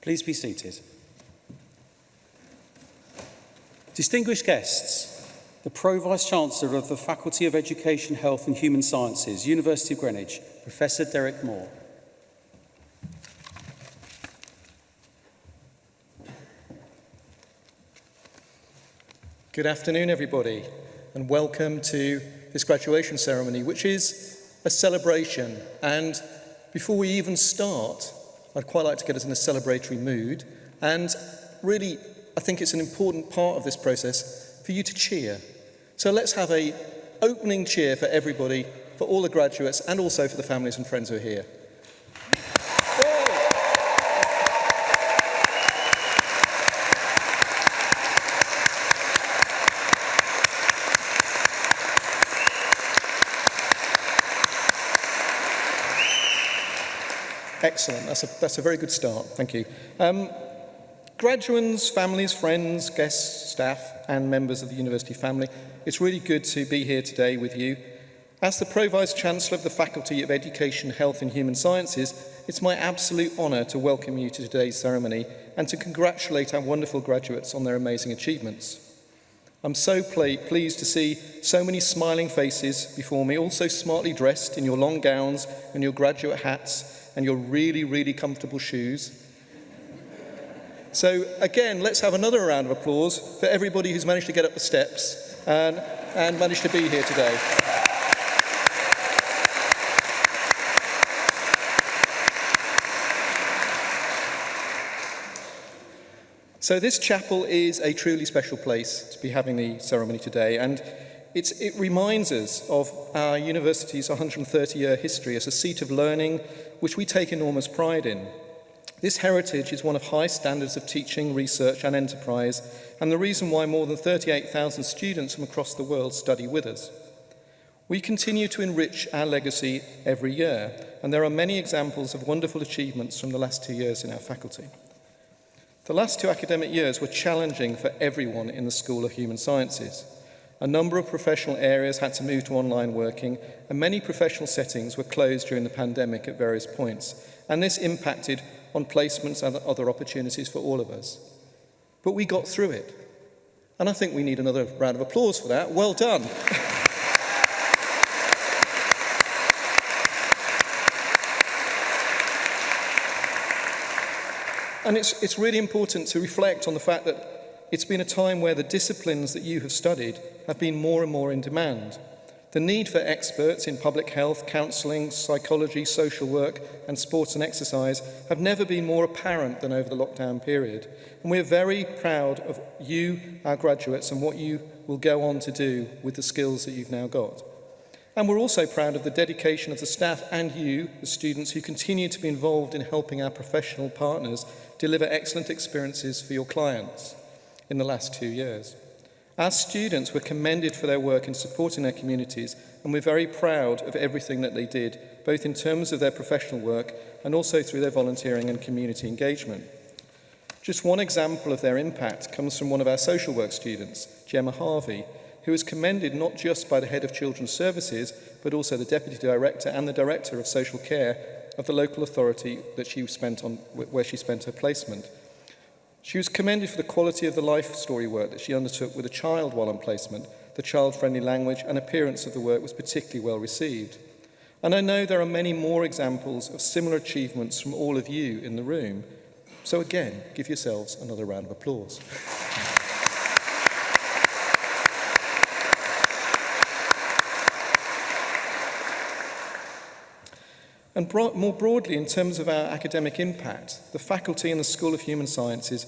Please be seated. Distinguished guests, the Pro Vice-Chancellor of the Faculty of Education, Health and Human Sciences, University of Greenwich, Professor Derek Moore. Good afternoon, everybody, and welcome to this graduation ceremony, which is a celebration. And before we even start, I'd quite like to get us in a celebratory mood. And really, I think it's an important part of this process for you to cheer. So let's have a opening cheer for everybody, for all the graduates and also for the families and friends who are here. Excellent. That's a, that's a very good start. Thank you. Um, graduates, families, friends, guests, staff and members of the university family, it's really good to be here today with you. As the Pro-Vice Chancellor of the Faculty of Education, Health and Human Sciences, it's my absolute honour to welcome you to today's ceremony and to congratulate our wonderful graduates on their amazing achievements. I'm so ple pleased to see so many smiling faces before me, all so smartly dressed in your long gowns and your graduate hats, and your really, really comfortable shoes. So again, let's have another round of applause for everybody who's managed to get up the steps and, and managed to be here today. So this chapel is a truly special place to be having the ceremony today and it reminds us of our university's 130-year history as a seat of learning, which we take enormous pride in. This heritage is one of high standards of teaching, research and enterprise, and the reason why more than 38,000 students from across the world study with us. We continue to enrich our legacy every year, and there are many examples of wonderful achievements from the last two years in our faculty. The last two academic years were challenging for everyone in the School of Human Sciences. A number of professional areas had to move to online working, and many professional settings were closed during the pandemic at various points, and this impacted on placements and other opportunities for all of us. But we got through it, and I think we need another round of applause for that. Well done. and it's, it's really important to reflect on the fact that it's been a time where the disciplines that you have studied have been more and more in demand. The need for experts in public health, counselling, psychology, social work and sports and exercise have never been more apparent than over the lockdown period. And we're very proud of you, our graduates, and what you will go on to do with the skills that you've now got. And we're also proud of the dedication of the staff and you, the students, who continue to be involved in helping our professional partners deliver excellent experiences for your clients in the last two years. Our students were commended for their work in supporting their communities and we're very proud of everything that they did, both in terms of their professional work and also through their volunteering and community engagement. Just one example of their impact comes from one of our social work students, Gemma Harvey, who was commended not just by the head of children's services, but also the deputy director and the director of social care of the local authority that she spent on, where she spent her placement. She was commended for the quality of the life story work that she undertook with a child while on placement. The child-friendly language and appearance of the work was particularly well received. And I know there are many more examples of similar achievements from all of you in the room. So again, give yourselves another round of applause. And bro more broadly, in terms of our academic impact, the faculty and the School of Human Sciences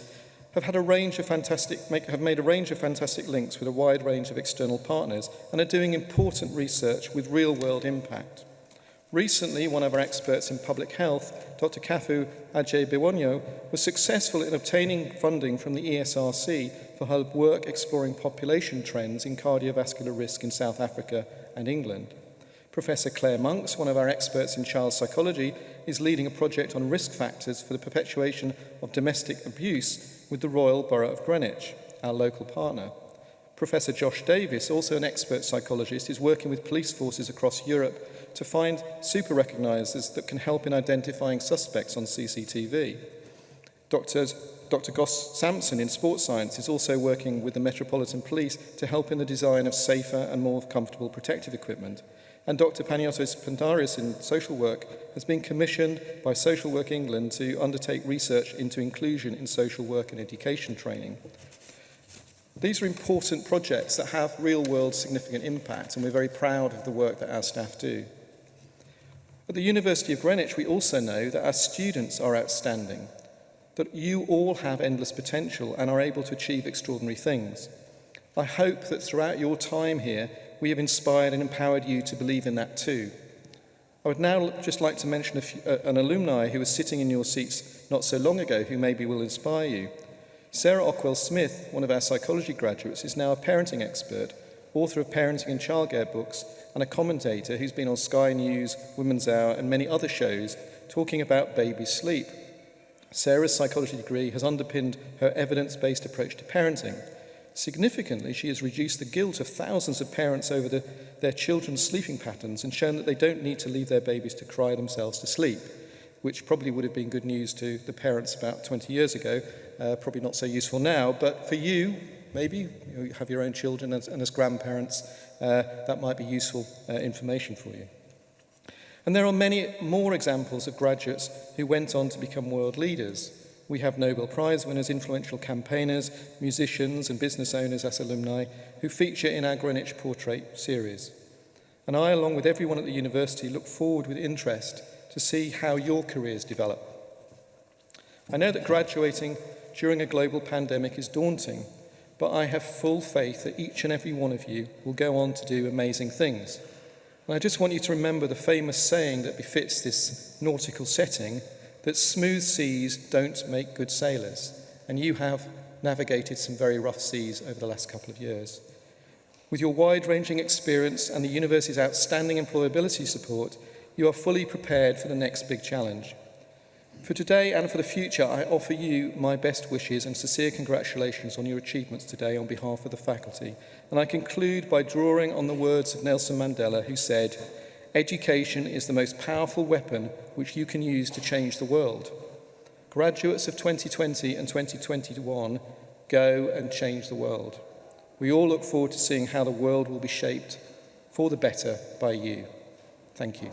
have, had a range of fantastic, make, have made a range of fantastic links with a wide range of external partners and are doing important research with real-world impact. Recently, one of our experts in public health, Dr. Kafu Ajay Biwonyo, was successful in obtaining funding from the ESRC for her work exploring population trends in cardiovascular risk in South Africa and England. Professor Claire Monks, one of our experts in child psychology, is leading a project on risk factors for the perpetuation of domestic abuse with the Royal Borough of Greenwich, our local partner. Professor Josh Davis, also an expert psychologist, is working with police forces across Europe to find super recognisers that can help in identifying suspects on CCTV. Dr. Dr. Goss Sampson in sports science is also working with the Metropolitan Police to help in the design of safer and more comfortable protective equipment. And Dr. Paniotis Pantaris in social work has been commissioned by Social Work England to undertake research into inclusion in social work and education training. These are important projects that have real-world significant impact, and we're very proud of the work that our staff do. At the University of Greenwich, we also know that our students are outstanding, that you all have endless potential and are able to achieve extraordinary things. I hope that throughout your time here, we have inspired and empowered you to believe in that too. I would now just like to mention few, uh, an alumni who was sitting in your seats not so long ago who maybe will inspire you. Sarah Ockwell-Smith, one of our psychology graduates, is now a parenting expert, author of parenting and childcare books, and a commentator who's been on Sky News, Women's Hour, and many other shows talking about baby sleep. Sarah's psychology degree has underpinned her evidence-based approach to parenting, Significantly, she has reduced the guilt of thousands of parents over the, their children's sleeping patterns and shown that they don't need to leave their babies to cry themselves to sleep, which probably would have been good news to the parents about 20 years ago, uh, probably not so useful now. But for you, maybe, you have your own children and, and as grandparents, uh, that might be useful uh, information for you. And there are many more examples of graduates who went on to become world leaders we have Nobel Prize winners, influential campaigners, musicians and business owners as alumni who feature in our Greenwich Portrait series. And I, along with everyone at the university, look forward with interest to see how your careers develop. I know that graduating during a global pandemic is daunting, but I have full faith that each and every one of you will go on to do amazing things. And I just want you to remember the famous saying that befits this nautical setting, that smooth seas don't make good sailors, and you have navigated some very rough seas over the last couple of years. With your wide-ranging experience and the university's outstanding employability support, you are fully prepared for the next big challenge. For today and for the future, I offer you my best wishes and sincere congratulations on your achievements today on behalf of the faculty. And I conclude by drawing on the words of Nelson Mandela, who said, education is the most powerful weapon which you can use to change the world. Graduates of 2020 and 2021, go and change the world. We all look forward to seeing how the world will be shaped for the better by you. Thank you.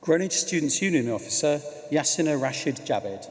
Greenwich Students' Union officer Yasina Rashid Javed.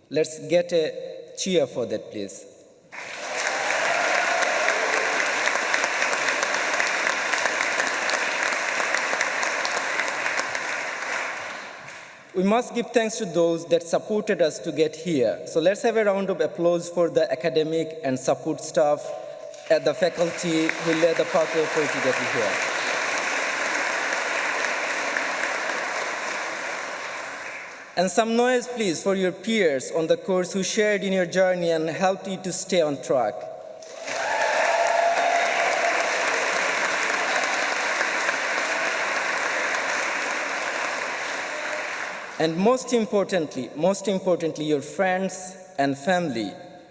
Let's get a cheer for that, please. We must give thanks to those that supported us to get here. So let's have a round of applause for the academic and support staff at the faculty who led the pathway for you to get here. And some noise, please, for your peers on the course who shared in your journey and helped you to stay on track. And most importantly, most importantly, your friends and family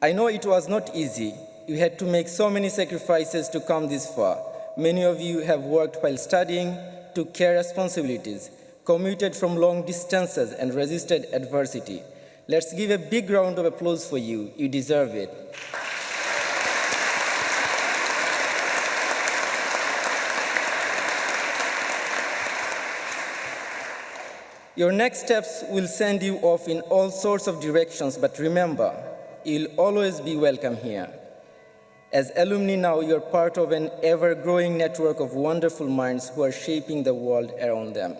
I know it was not easy. You had to make so many sacrifices to come this far. Many of you have worked while studying, took care responsibilities, commuted from long distances and resisted adversity. Let's give a big round of applause for you. You deserve it. Your next steps will send you off in all sorts of directions, but remember, you'll always be welcome here. As alumni now, you're part of an ever-growing network of wonderful minds who are shaping the world around them.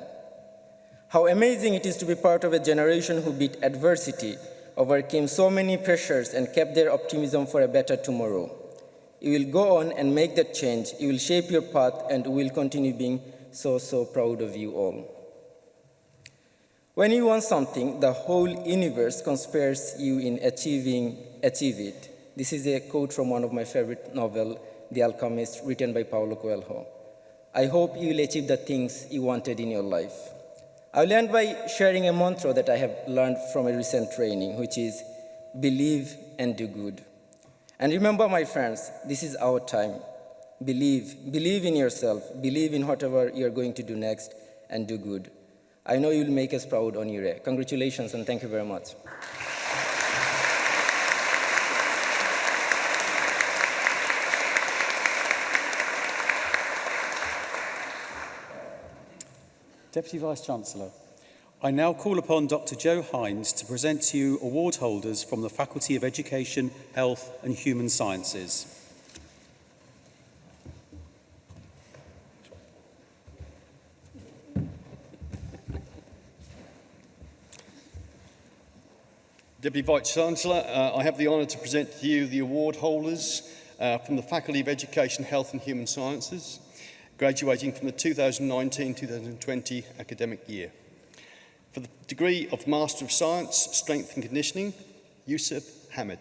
How amazing it is to be part of a generation who beat adversity, overcame so many pressures, and kept their optimism for a better tomorrow. You will go on and make that change. You will shape your path, and we will continue being so, so proud of you all. When you want something, the whole universe conspires you in achieving achieve it. This is a quote from one of my favorite novel, The Alchemist, written by Paulo Coelho. I hope you will achieve the things you wanted in your life. I will end by sharing a mantra that I have learned from a recent training, which is believe and do good. And remember, my friends, this is our time. Believe, believe in yourself, believe in whatever you're going to do next, and do good. I know you'll make us proud, Onire. Eh, congratulations and thank you very much. Deputy Vice-Chancellor, I now call upon Dr Joe Hines to present to you award holders from the Faculty of Education, Health and Human Sciences. Deputy Vice-Chancellor, uh, I have the honour to present to you the award holders uh, from the Faculty of Education, Health and Human Sciences, graduating from the 2019-2020 academic year. For the degree of Master of Science, Strength and Conditioning, Yusuf Hamid.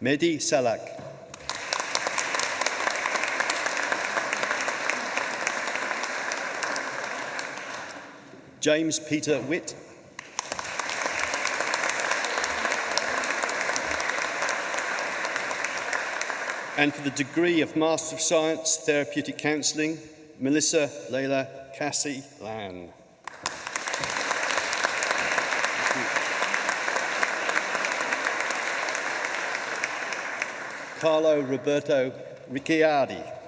Mehdi Salak. James Peter Witt. and for the degree of Master of Science, Therapeutic Counselling, Melissa Leila Cassie Lan. Carlo Roberto Ricciardi.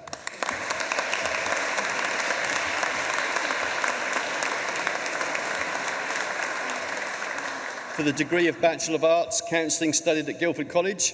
for the degree of Bachelor of Arts, Counselling studied at Guildford College,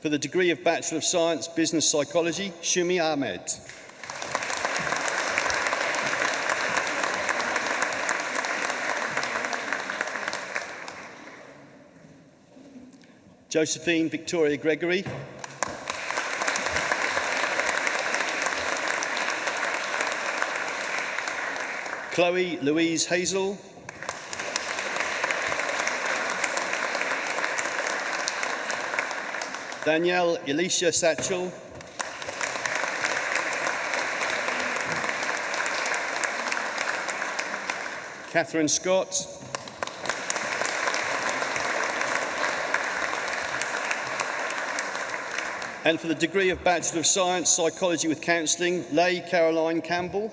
For the degree of Bachelor of Science, Business Psychology, Shumi Ahmed. Josephine Victoria Gregory, Chloe Louise Hazel. Danielle Alicia Satchel. Catherine Scott. And for the degree of Bachelor of Science, Psychology with Counselling, Leigh Caroline Campbell.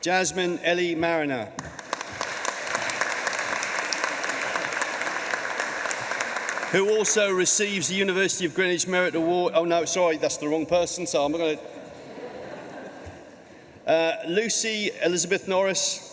Jasmine Ellie Mariner. who also receives the University of Greenwich Merit Award. Oh no, sorry, that's the wrong person, so I'm going to... Uh, Lucy Elizabeth Norris.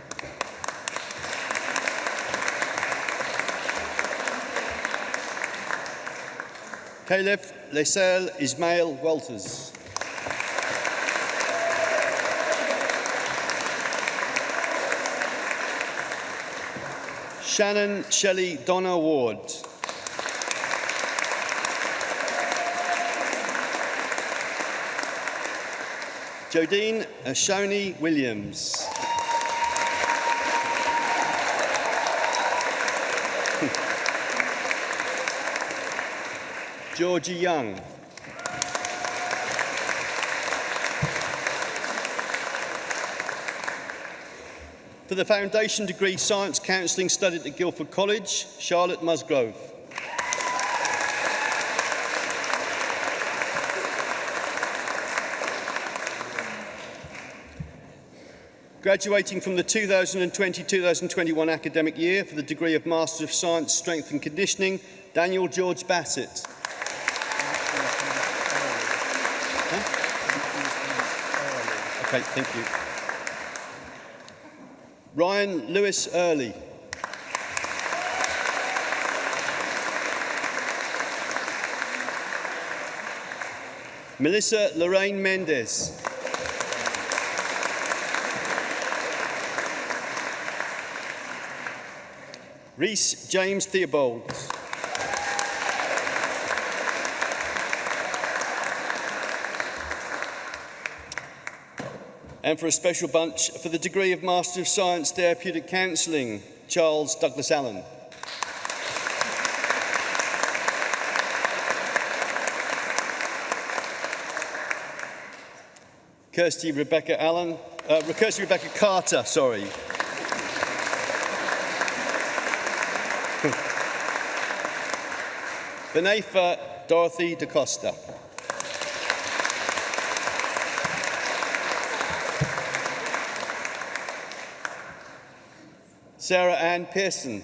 Caliph Laisel Ismail Walters. Shannon Shelley Donna Ward. Jodine Ashoni Williams. Georgie Young. For the Foundation Degree Science Counselling studied at Guildford College, Charlotte Musgrove. Graduating from the 2020-2021 academic year for the degree of Master of Science Strength and Conditioning, Daniel George Bassett. Okay, thank you. Ryan Lewis Early. Melissa Lorraine Mendez. Reese James Theobald. and for a special bunch for the degree of Master of Science Therapeutic Counselling, Charles Douglas Allen. Kirsty Rebecca Allen, uh, Kirsty Rebecca Carter, sorry. Benefa Dorothy DaCosta. Sarah Ann Pearson.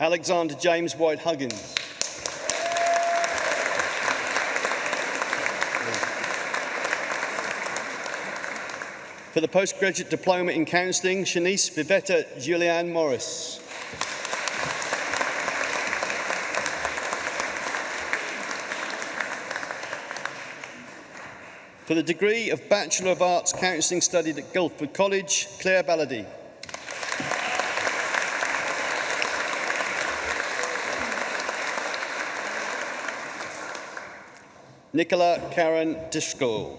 Alexander James White Huggins. For the postgraduate diploma in counselling, Shanice Vivetta Julianne Morris. For the degree of Bachelor of Arts Counselling studied at Guildford College, Claire Ballady. Nicola Karen Dishko.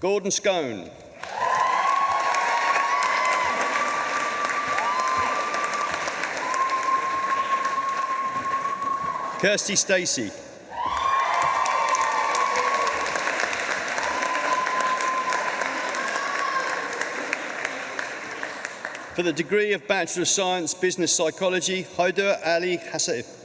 Gordon Scone. Kirsty Stacey. For the degree of Bachelor of Science, Business Psychology, Hoda Ali Hassaif.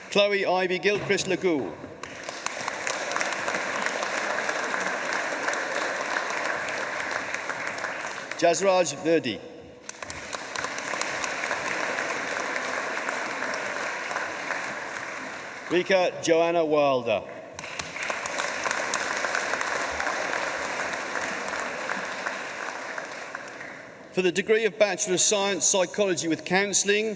Chloe Ivy Gilchrist Lagoo. Jazraj Verdi. Rika Joanna Wilder. for the degree of Bachelor of Science Psychology with Counselling,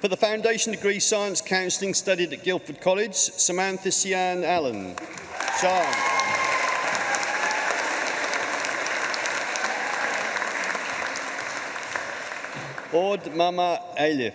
For the foundation degree science counselling studied at Guildford College, Samantha Sian Allen. Sean. Aud Mama Aleph.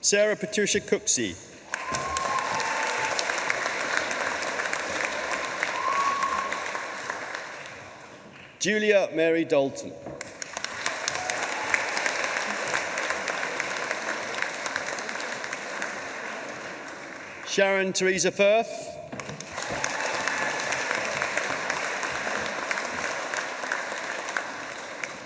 Sarah Patricia Cooksey. Julia Mary Dalton. Sharon Teresa Firth.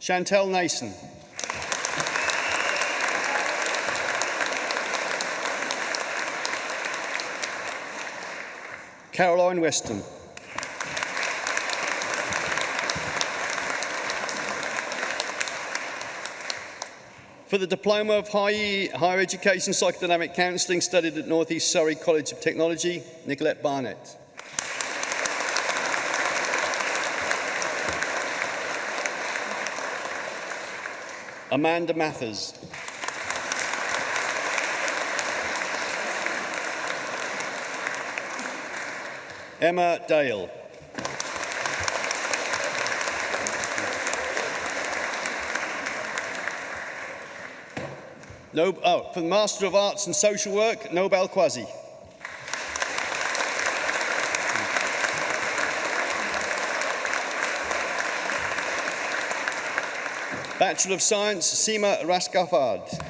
Chantel Nason. Caroline Weston. For the Diploma of High, Higher Education Psychodynamic Counselling studied at North East Surrey College of Technology, Nicolette Barnett. Amanda Mathers. Emma Dale. No, oh, for the Master of Arts and Social Work, Nobel Quazi. Bachelor of Science, Seema Raskafard.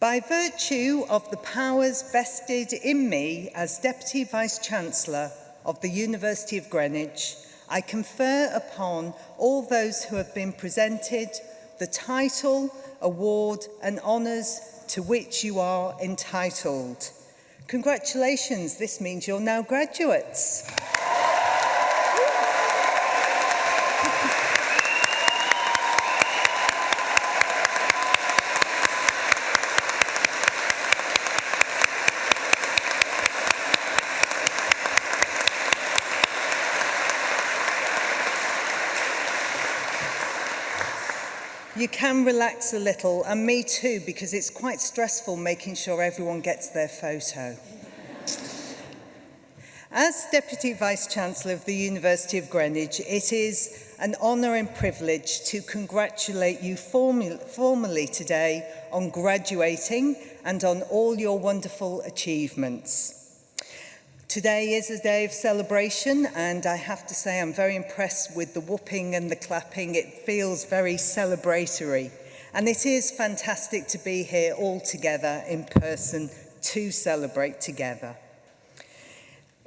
By virtue of the powers vested in me as Deputy Vice-Chancellor of the University of Greenwich, I confer upon all those who have been presented the title, award and honours to which you are entitled. Congratulations, this means you're now graduates. can relax a little, and me too, because it's quite stressful making sure everyone gets their photo. As Deputy Vice-Chancellor of the University of Greenwich, it is an honour and privilege to congratulate you form formally today on graduating and on all your wonderful achievements. Today is a day of celebration and I have to say I'm very impressed with the whooping and the clapping. It feels very celebratory and it is fantastic to be here all together in person to celebrate together.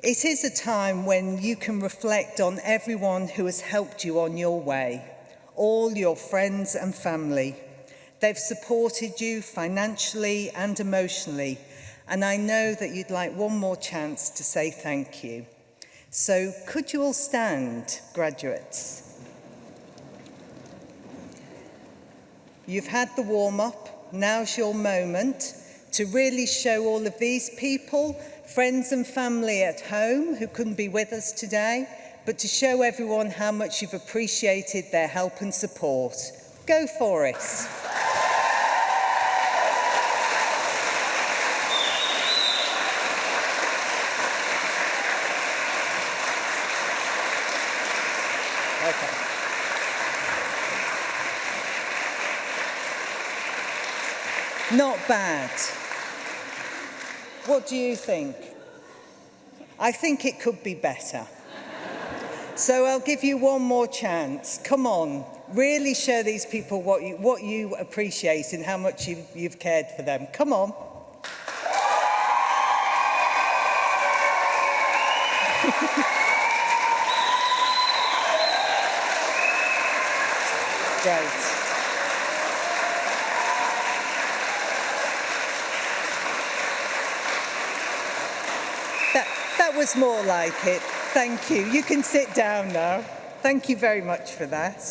It is a time when you can reflect on everyone who has helped you on your way, all your friends and family. They've supported you financially and emotionally And I know that you'd like one more chance to say thank you. So could you all stand, graduates? You've had the warm-up. Now's your moment to really show all of these people, friends and family at home who couldn't be with us today, but to show everyone how much you've appreciated their help and support. Go for it. Not bad. What do you think? I think it could be better. so I'll give you one more chance. Come on, really show these people what you, what you appreciate and how much you, you've cared for them. Come on. Great. was more like it. Thank you. You can sit down now. Thank you very much for that.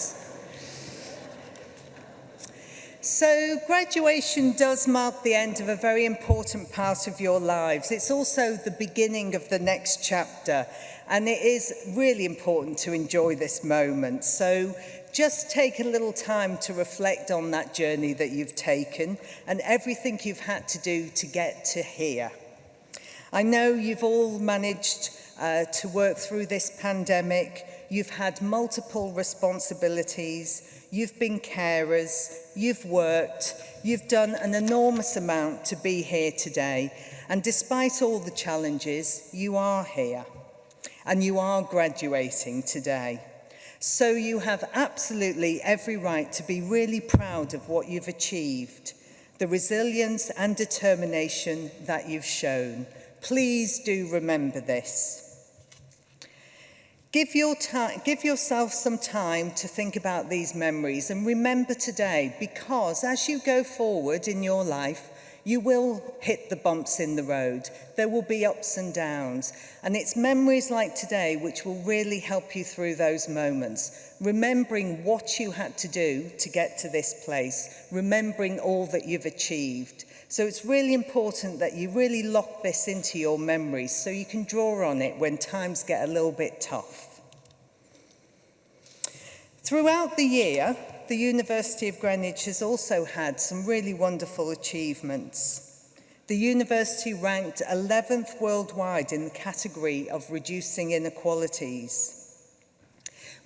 So graduation does mark the end of a very important part of your lives. It's also the beginning of the next chapter and it is really important to enjoy this moment. So just take a little time to reflect on that journey that you've taken and everything you've had to do to get to here. I know you've all managed uh, to work through this pandemic. You've had multiple responsibilities. You've been carers. You've worked. You've done an enormous amount to be here today. And despite all the challenges, you are here. And you are graduating today. So you have absolutely every right to be really proud of what you've achieved, the resilience and determination that you've shown. Please do remember this. Give, your give yourself some time to think about these memories and remember today because as you go forward in your life, you will hit the bumps in the road. There will be ups and downs. And it's memories like today which will really help you through those moments. Remembering what you had to do to get to this place. Remembering all that you've achieved. So it's really important that you really lock this into your memory so you can draw on it when times get a little bit tough. Throughout the year, the University of Greenwich has also had some really wonderful achievements. The university ranked 11th worldwide in the category of reducing inequalities.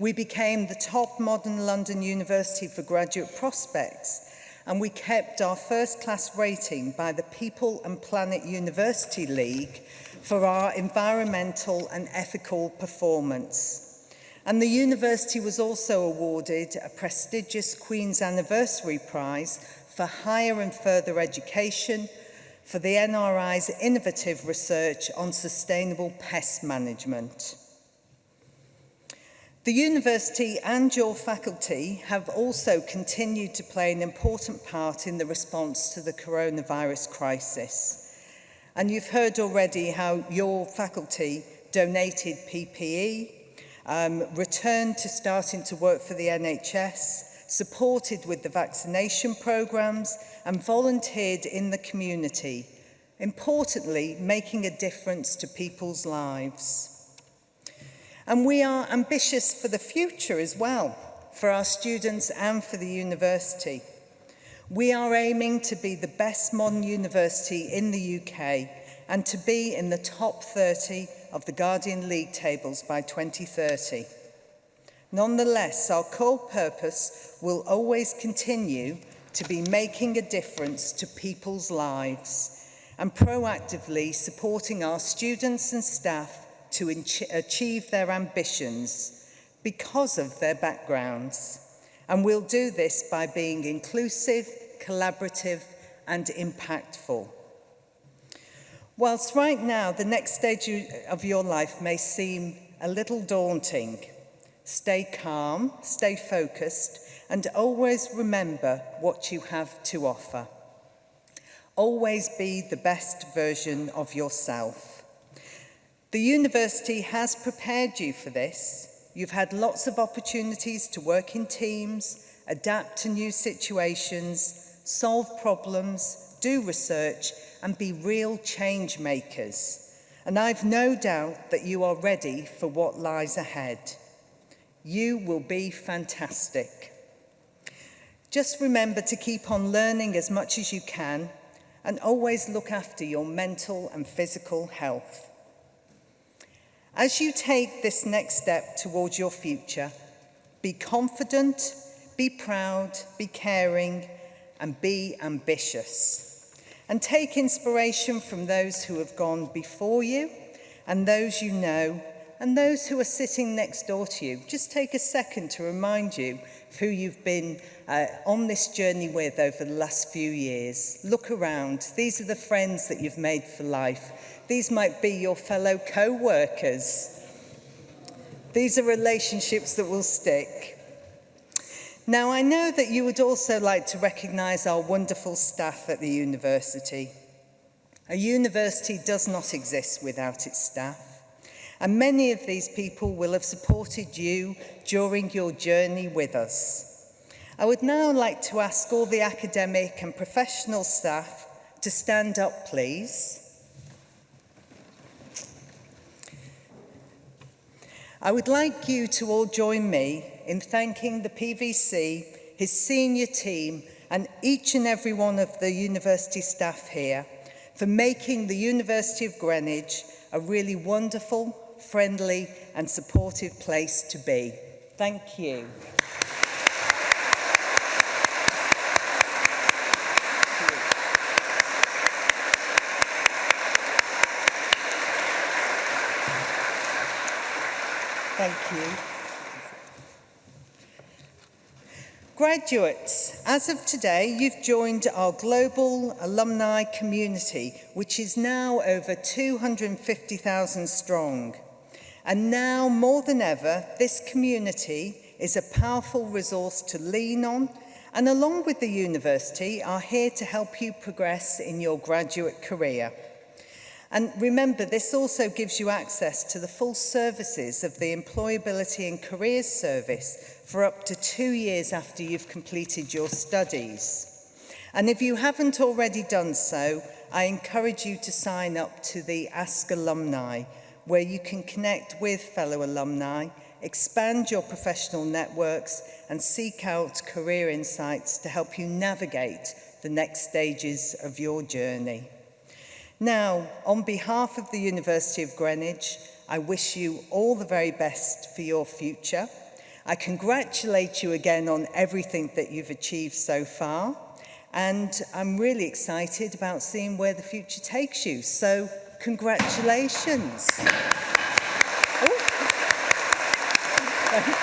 We became the top modern London university for graduate prospects and we kept our first class rating by the People and Planet University League for our environmental and ethical performance. And the university was also awarded a prestigious Queen's Anniversary Prize for higher and further education for the NRI's innovative research on sustainable pest management. The university and your faculty have also continued to play an important part in the response to the coronavirus crisis. And you've heard already how your faculty donated PPE, um, returned to starting to work for the NHS, supported with the vaccination programmes and volunteered in the community, importantly making a difference to people's lives. And we are ambitious for the future as well, for our students and for the university. We are aiming to be the best modern university in the UK and to be in the top 30 of the Guardian League tables by 2030. Nonetheless, our core purpose will always continue to be making a difference to people's lives and proactively supporting our students and staff to achieve their ambitions because of their backgrounds. And we'll do this by being inclusive, collaborative and impactful. Whilst right now the next stage of your life may seem a little daunting, stay calm, stay focused and always remember what you have to offer. Always be the best version of yourself. The university has prepared you for this. You've had lots of opportunities to work in teams, adapt to new situations, solve problems, do research and be real change makers. And I've no doubt that you are ready for what lies ahead. You will be fantastic. Just remember to keep on learning as much as you can and always look after your mental and physical health. As you take this next step towards your future, be confident, be proud, be caring, and be ambitious. And take inspiration from those who have gone before you and those you know and those who are sitting next door to you. Just take a second to remind you of who you've been uh, on this journey with over the last few years. Look around. These are the friends that you've made for life. These might be your fellow co-workers. These are relationships that will stick. Now, I know that you would also like to recognise our wonderful staff at the university. A university does not exist without its staff. And many of these people will have supported you during your journey with us. I would now like to ask all the academic and professional staff to stand up, please. I would like you to all join me in thanking the PVC, his senior team and each and every one of the university staff here for making the University of Greenwich a really wonderful, friendly and supportive place to be. Thank you. Thank you. Graduates, as of today, you've joined our global alumni community, which is now over 250,000 strong. And now, more than ever, this community is a powerful resource to lean on, and along with the university, are here to help you progress in your graduate career. And remember, this also gives you access to the full services of the Employability and Careers Service for up to two years after you've completed your studies. And if you haven't already done so, I encourage you to sign up to the Ask Alumni, where you can connect with fellow alumni, expand your professional networks and seek out career insights to help you navigate the next stages of your journey. Now, on behalf of the University of Greenwich, I wish you all the very best for your future. I congratulate you again on everything that you've achieved so far. And I'm really excited about seeing where the future takes you. So congratulations. Thank you.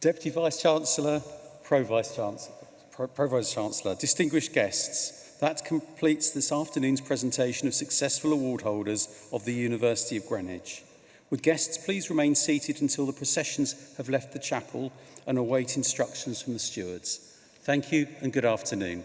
Deputy Vice-Chancellor, Pro-Vice-Chancellor, Pro, Pro Vice Chancellor, distinguished guests, that completes this afternoon's presentation of successful award holders of the University of Greenwich. Would guests please remain seated until the processions have left the chapel and await instructions from the stewards. Thank you and good afternoon.